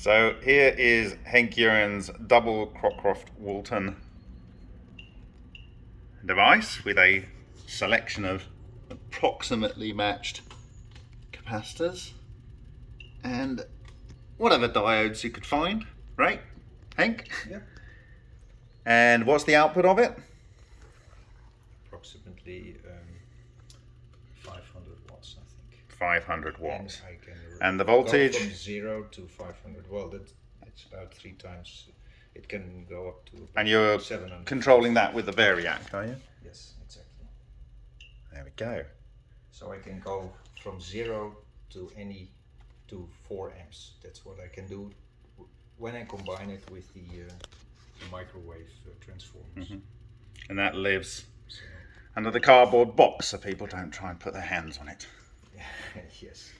So here is Hank Uren's double Cockcroft Walton device with a selection of approximately matched capacitors and whatever diodes you could find, right, Hank? Yeah. And what's the output of it? Approximately um, 500 watts, I think. 500 watts. And And the voltage? from zero to 500. Well, that it's about three times. It can go up to. And you're 700. controlling that with the variac, are you? Yes, exactly. There we go. So I can go from zero to any to four amps. That's what I can do when I combine it with the, uh, the microwave uh, transformers. And that lives So, under the cardboard box so people don't try and put their hands on it. yes.